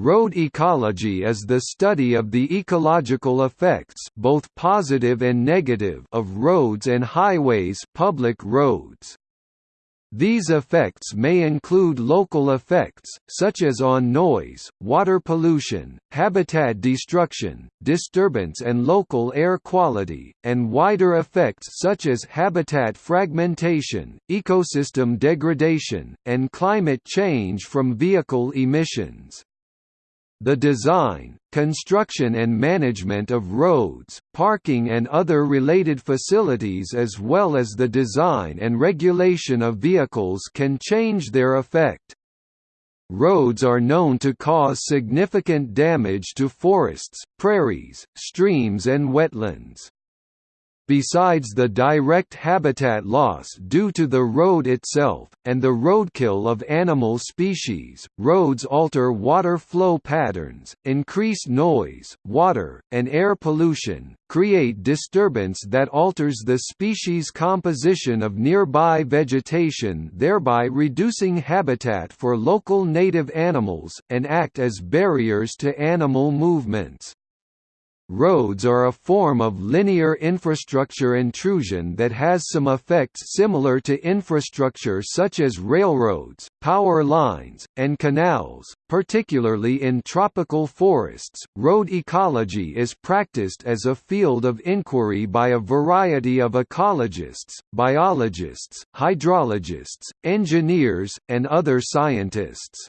Road ecology is the study of the ecological effects both positive and negative of roads and highways public roads. These effects may include local effects, such as on noise, water pollution, habitat destruction, disturbance and local air quality, and wider effects such as habitat fragmentation, ecosystem degradation, and climate change from vehicle emissions. The design, construction and management of roads, parking and other related facilities as well as the design and regulation of vehicles can change their effect. Roads are known to cause significant damage to forests, prairies, streams and wetlands. Besides the direct habitat loss due to the road itself, and the roadkill of animal species, roads alter water flow patterns, increase noise, water, and air pollution, create disturbance that alters the species composition of nearby vegetation thereby reducing habitat for local native animals, and act as barriers to animal movements. Roads are a form of linear infrastructure intrusion that has some effects similar to infrastructure such as railroads, power lines, and canals, particularly in tropical forests. Road ecology is practiced as a field of inquiry by a variety of ecologists, biologists, hydrologists, engineers, and other scientists.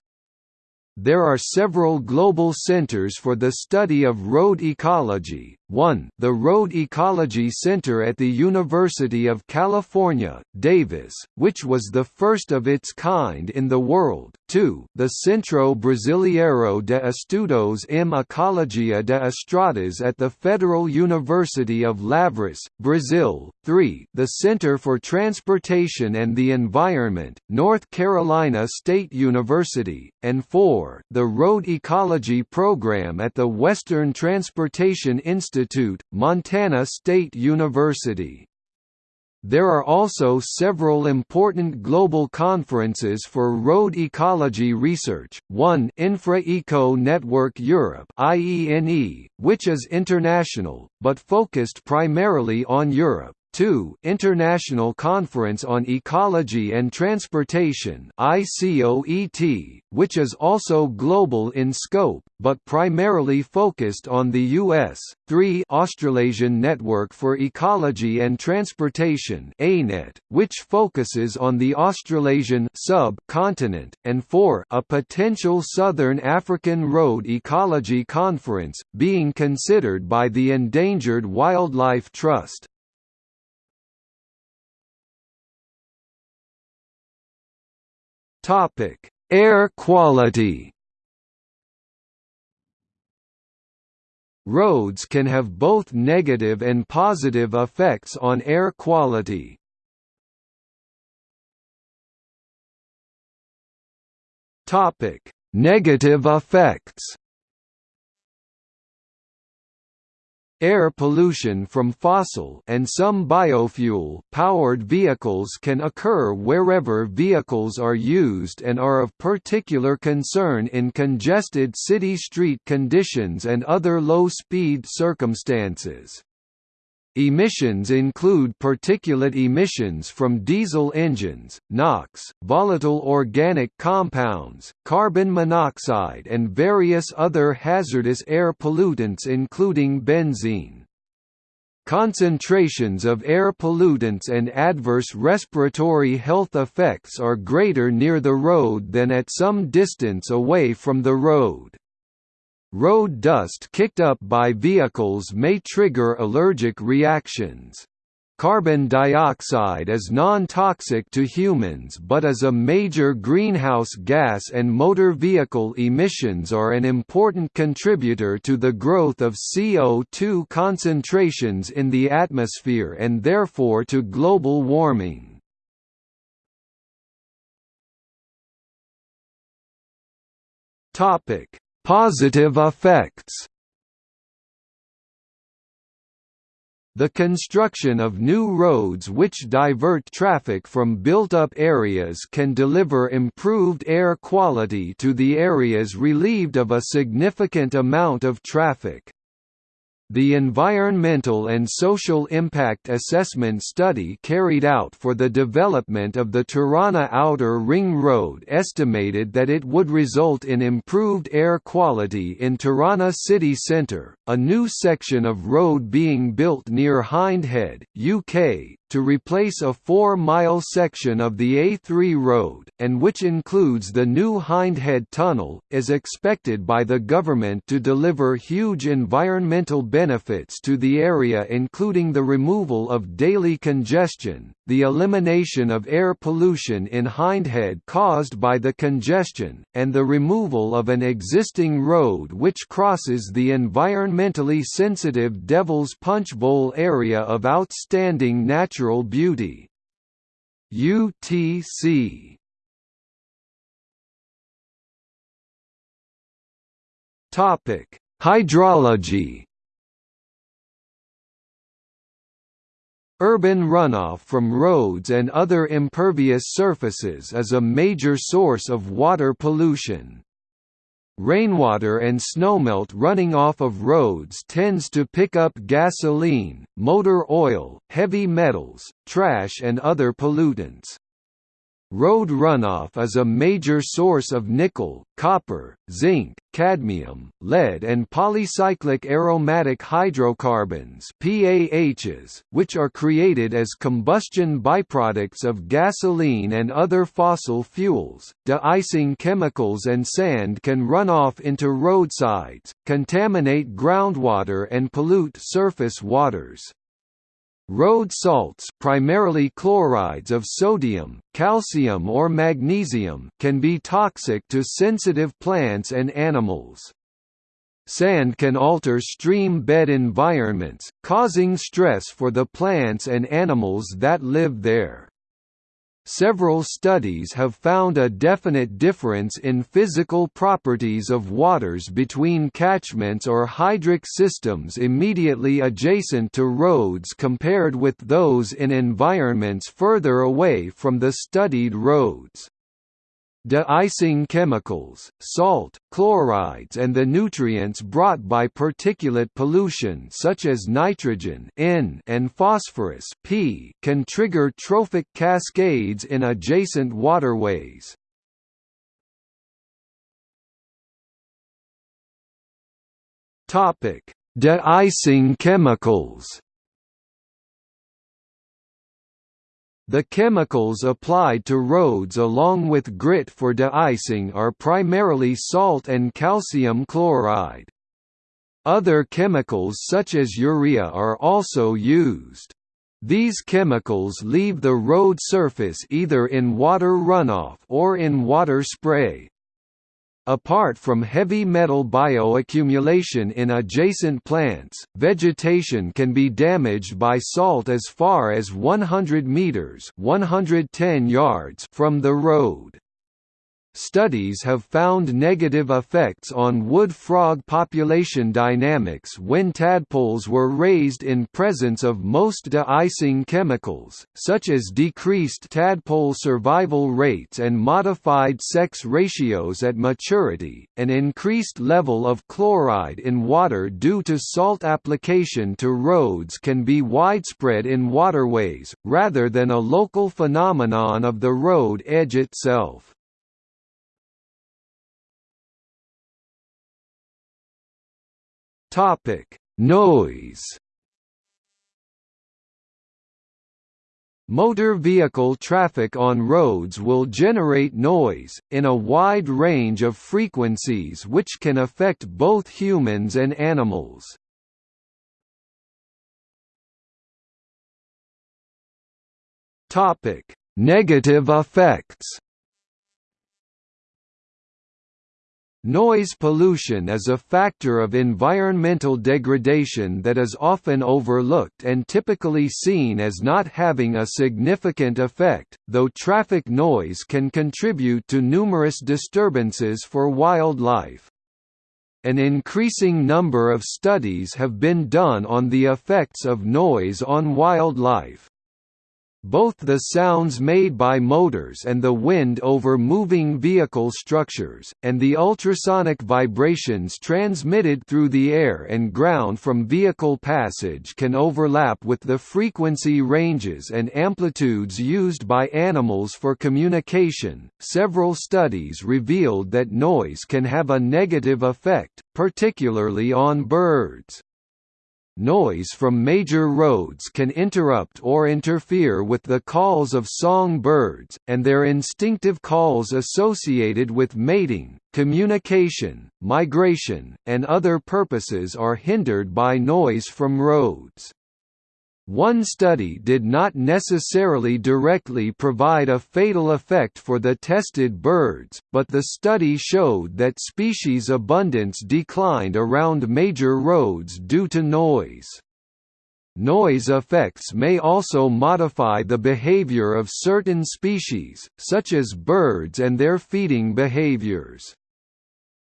There are several global centers for the study of road ecology, 1 the Road Ecology Center at the University of California, Davis, which was the first of its kind in the world, 2 the Centro Brasileiro de Estudos em Ecologia de Estradas at the Federal University of Lavras, Brazil, 3 the Center for Transportation and the Environment, North Carolina State University, and 4 the Road Ecology Program at the Western Transportation Institute Institute, Montana State University. There are also several important global conferences for road ecology research, one Infra-Eco Network Europe which is international, but focused primarily on Europe. 2 International Conference on Ecology and Transportation ICOET, which is also global in scope, but primarily focused on the U.S. 3 Australasian Network for Ecology and Transportation ANET, which focuses on the Australasian sub-continent, and 4 a potential Southern African Road Ecology Conference, being considered by the Endangered Wildlife Trust. Topic: Air quality. Roads can have both negative and positive effects on air quality. Topic: Negative effects. Air pollution from fossil and some biofuel powered vehicles can occur wherever vehicles are used and are of particular concern in congested city street conditions and other low-speed circumstances. Emissions include particulate emissions from diesel engines, NOx, volatile organic compounds, carbon monoxide and various other hazardous air pollutants including benzene. Concentrations of air pollutants and adverse respiratory health effects are greater near the road than at some distance away from the road. Road dust kicked up by vehicles may trigger allergic reactions. Carbon dioxide is non-toxic to humans but is a major greenhouse gas and motor vehicle emissions are an important contributor to the growth of CO2 concentrations in the atmosphere and therefore to global warming. Topic Positive effects The construction of new roads which divert traffic from built-up areas can deliver improved air quality to the areas relieved of a significant amount of traffic. The environmental and social impact assessment study carried out for the development of the Tirana Outer Ring Road estimated that it would result in improved air quality in Tirana city centre, a new section of road being built near Hindhead, UK, to replace a four-mile section of the A3 road, and which includes the new Hindhead Tunnel, is expected by the government to deliver huge environmental benefits to the area including the removal of daily congestion, the elimination of air pollution in Hindhead caused by the congestion, and the removal of an existing road which crosses the environmentally sensitive Devil's Punch Bowl area of outstanding natural beauty. UTC Topic: Hydrology Urban runoff from roads and other impervious surfaces is a major source of water pollution. Rainwater and snowmelt running off of roads tends to pick up gasoline, motor oil, heavy metals, trash and other pollutants. Road runoff is a major source of nickel, copper, zinc, cadmium, lead and polycyclic aromatic hydrocarbons PAHs, which are created as combustion byproducts of gasoline and other fossil fuels. De-icing chemicals and sand can run off into roadsides, contaminate groundwater and pollute surface waters. Road salts primarily chlorides of sodium, calcium or magnesium can be toxic to sensitive plants and animals. Sand can alter stream bed environments, causing stress for the plants and animals that live there. Several studies have found a definite difference in physical properties of waters between catchments or hydric systems immediately adjacent to roads compared with those in environments further away from the studied roads. De-icing chemicals, salt, chlorides and the nutrients brought by particulate pollution such as nitrogen N and phosphorus P can trigger trophic cascades in adjacent waterways. De-icing chemicals The chemicals applied to roads along with grit for de-icing are primarily salt and calcium chloride. Other chemicals such as urea are also used. These chemicals leave the road surface either in water runoff or in water spray, Apart from heavy metal bioaccumulation in adjacent plants, vegetation can be damaged by salt as far as 100 meters (110 yards) from the road. Studies have found negative effects on wood frog population dynamics when tadpoles were raised in presence of most de-icing chemicals, such as decreased tadpole survival rates and modified sex ratios at maturity, an increased level of chloride in water due to salt application to roads can be widespread in waterways, rather than a local phenomenon of the road edge itself. Topic: Noise. Motor vehicle traffic on roads will generate noise, in a wide range of frequencies which can affect both humans and animals. Negative effects Noise pollution is a factor of environmental degradation that is often overlooked and typically seen as not having a significant effect, though traffic noise can contribute to numerous disturbances for wildlife. an increasing number of studies have been done on the effects of noise on wildlife. Both the sounds made by motors and the wind over moving vehicle structures, and the ultrasonic vibrations transmitted through the air and ground from vehicle passage can overlap with the frequency ranges and amplitudes used by animals for communication. Several studies revealed that noise can have a negative effect, particularly on birds. Noise from major roads can interrupt or interfere with the calls of song birds, and their instinctive calls associated with mating, communication, migration, and other purposes are hindered by noise from roads. One study did not necessarily directly provide a fatal effect for the tested birds, but the study showed that species abundance declined around major roads due to noise. Noise effects may also modify the behavior of certain species, such as birds and their feeding behaviors.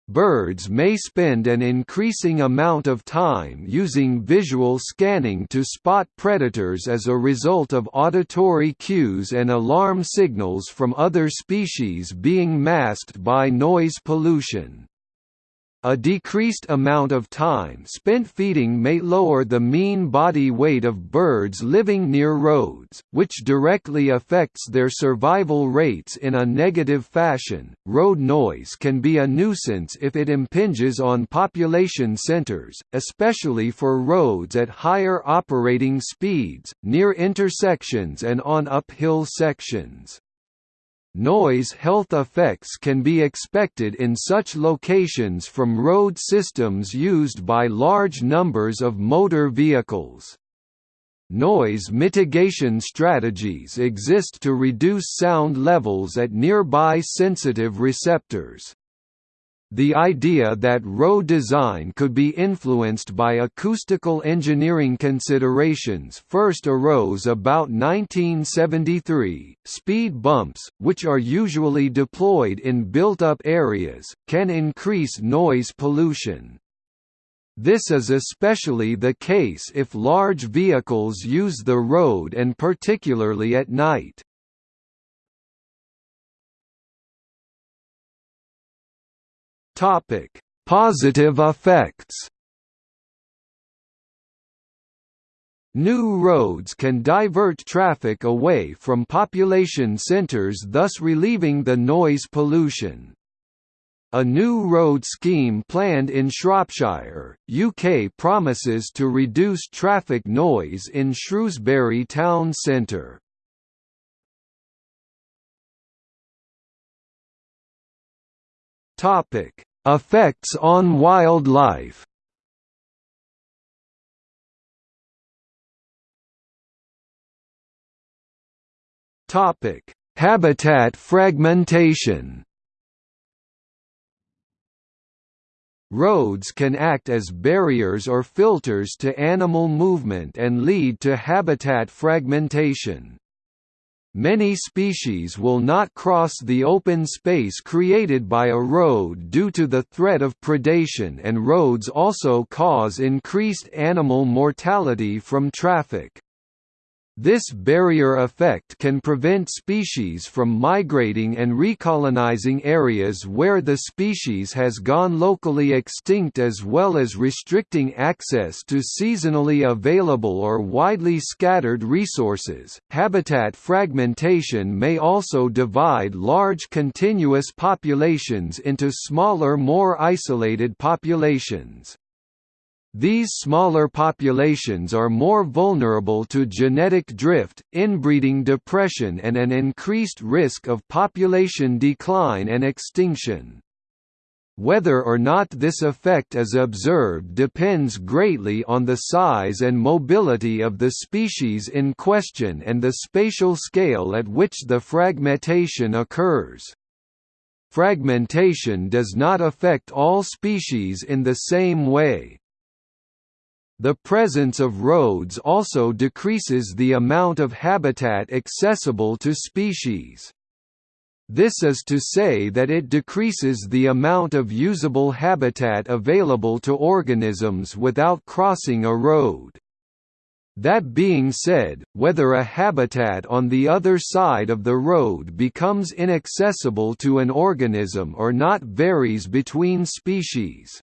Birds may spend an increasing amount of time using visual scanning to spot predators as a result of auditory cues and alarm signals from other species being masked by noise pollution. A decreased amount of time spent feeding may lower the mean body weight of birds living near roads, which directly affects their survival rates in a negative fashion. Road noise can be a nuisance if it impinges on population centers, especially for roads at higher operating speeds, near intersections and on uphill sections. Noise health effects can be expected in such locations from road systems used by large numbers of motor vehicles. Noise mitigation strategies exist to reduce sound levels at nearby sensitive receptors. The idea that road design could be influenced by acoustical engineering considerations first arose about 1973. Speed bumps, which are usually deployed in built up areas, can increase noise pollution. This is especially the case if large vehicles use the road and particularly at night. Topic: Positive effects. New roads can divert traffic away from population centres thus relieving the noise pollution. A new road scheme planned in Shropshire, UK promises to reduce traffic noise in Shrewsbury town centre. Topic: Effects on wildlife. Topic: Habitat fragmentation. Roads can act as barriers or filters to animal movement and lead to habitat fragmentation. Many species will not cross the open space created by a road due to the threat of predation and roads also cause increased animal mortality from traffic. This barrier effect can prevent species from migrating and recolonizing areas where the species has gone locally extinct as well as restricting access to seasonally available or widely scattered resources. Habitat fragmentation may also divide large continuous populations into smaller more isolated populations. These smaller populations are more vulnerable to genetic drift, inbreeding depression and an increased risk of population decline and extinction. Whether or not this effect is observed depends greatly on the size and mobility of the species in question and the spatial scale at which the fragmentation occurs. Fragmentation does not affect all species in the same way. The presence of roads also decreases the amount of habitat accessible to species. This is to say that it decreases the amount of usable habitat available to organisms without crossing a road. That being said, whether a habitat on the other side of the road becomes inaccessible to an organism or not varies between species.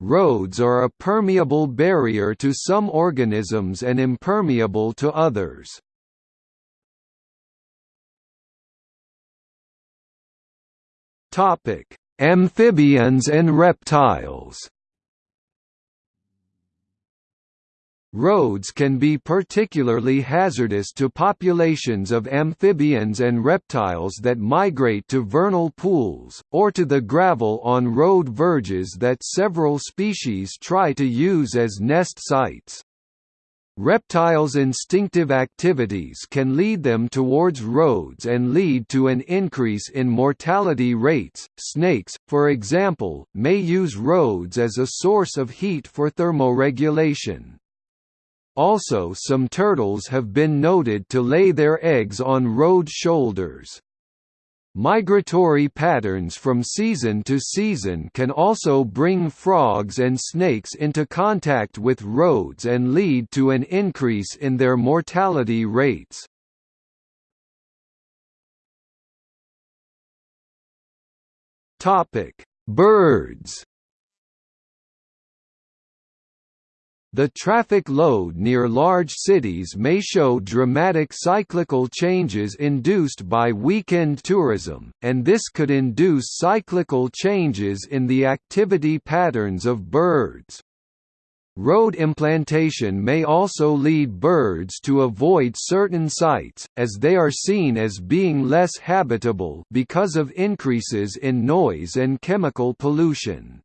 Roads are a permeable barrier to some organisms and impermeable to others. Amphibians and reptiles. Roads can be particularly hazardous to populations of amphibians and reptiles that migrate to vernal pools, or to the gravel on road verges that several species try to use as nest sites. Reptiles' instinctive activities can lead them towards roads and lead to an increase in mortality rates. Snakes, for example, may use roads as a source of heat for thermoregulation. Also some turtles have been noted to lay their eggs on road shoulders. Migratory patterns from season to season can also bring frogs and snakes into contact with roads and lead to an increase in their mortality rates. Birds The traffic load near large cities may show dramatic cyclical changes induced by weekend tourism, and this could induce cyclical changes in the activity patterns of birds. Road implantation may also lead birds to avoid certain sites, as they are seen as being less habitable because of increases in noise and chemical pollution.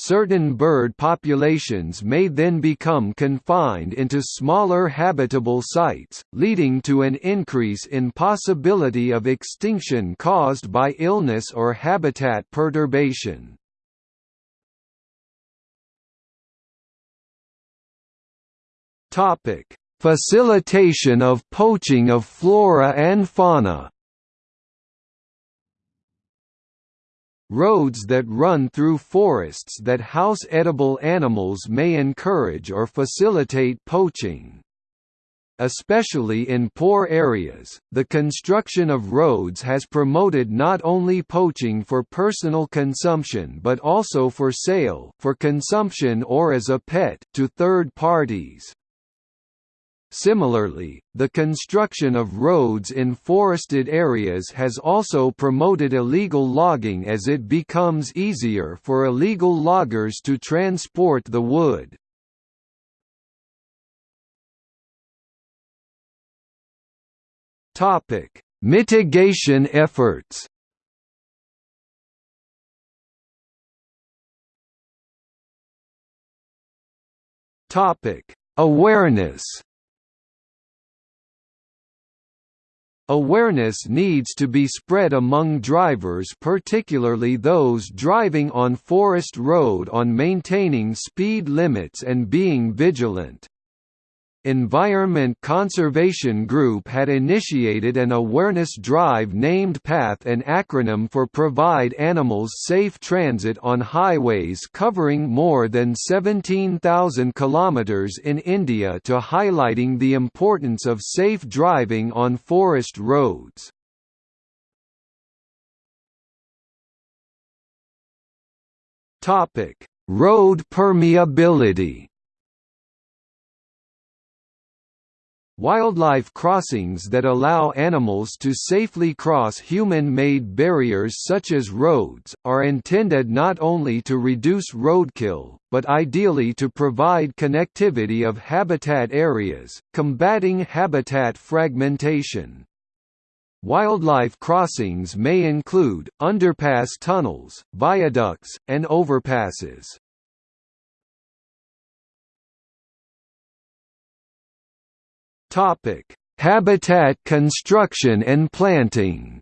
Certain bird populations may then become confined into smaller habitable sites, leading to an increase in possibility of extinction caused by illness or habitat perturbation. Facilitation of poaching of flora and fauna Roads that run through forests that house edible animals may encourage or facilitate poaching. Especially in poor areas, the construction of roads has promoted not only poaching for personal consumption but also for sale for consumption or as a pet to third parties. Similarly, the construction of roads in forested areas has also promoted illegal logging as it becomes easier for illegal loggers to transport the wood. Mitigation efforts Awareness Awareness needs to be spread among drivers particularly those driving on Forest Road on maintaining speed limits and being vigilant. Environment Conservation Group had initiated an awareness drive named PATH an acronym for Provide Animals Safe Transit on highways covering more than 17,000 kilometers in India to highlighting the importance of safe driving on forest roads. Road permeability Wildlife crossings that allow animals to safely cross human-made barriers such as roads, are intended not only to reduce roadkill, but ideally to provide connectivity of habitat areas, combating habitat fragmentation. Wildlife crossings may include, underpass tunnels, viaducts, and overpasses. Topic: Habitat construction and planting.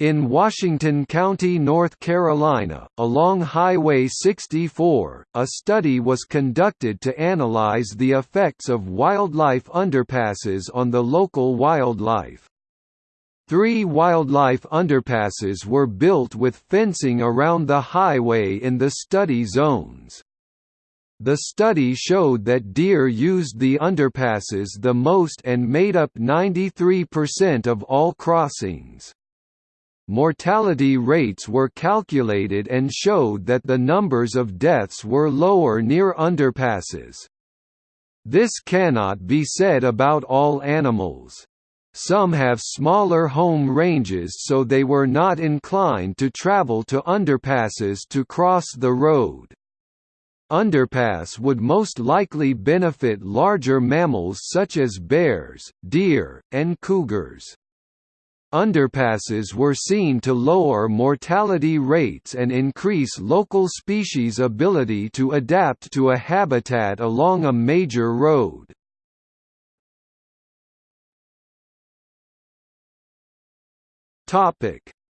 In Washington County, North Carolina, along Highway 64, a study was conducted to analyze the effects of wildlife underpasses on the local wildlife. Three wildlife underpasses were built with fencing around the highway in the study zones. The study showed that deer used the underpasses the most and made up 93% of all crossings. Mortality rates were calculated and showed that the numbers of deaths were lower near underpasses. This cannot be said about all animals. Some have smaller home ranges so they were not inclined to travel to underpasses to cross the road. Underpass would most likely benefit larger mammals such as bears, deer, and cougars. Underpasses were seen to lower mortality rates and increase local species' ability to adapt to a habitat along a major road.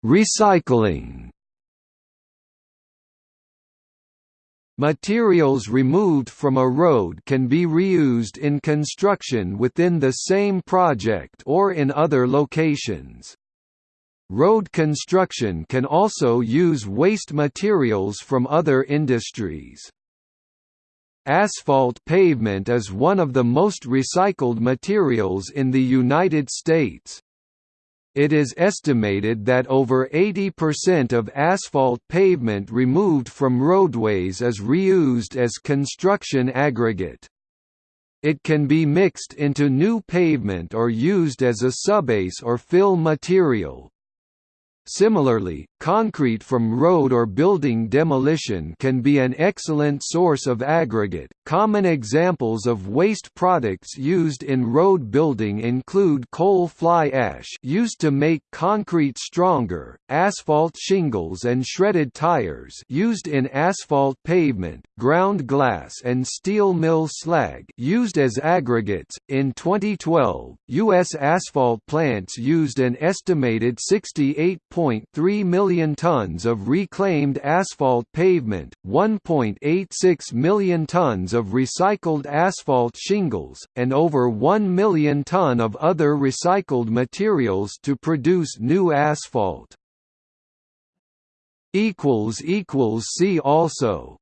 Recycling Materials removed from a road can be reused in construction within the same project or in other locations. Road construction can also use waste materials from other industries. Asphalt pavement is one of the most recycled materials in the United States. It is estimated that over 80% of asphalt pavement removed from roadways is reused as construction aggregate. It can be mixed into new pavement or used as a subbase or fill material. Similarly, concrete from road or building demolition can be an excellent source of aggregate. Common examples of waste products used in road building include coal fly ash used to make concrete stronger, asphalt shingles and shredded tires used in asphalt pavement, ground glass and steel mill slag used as aggregates. In 2012, US asphalt plants used an estimated 68 1.3 million tons of reclaimed asphalt pavement, 1.86 million tons of recycled asphalt shingles, and over 1 million ton of other recycled materials to produce new asphalt. See also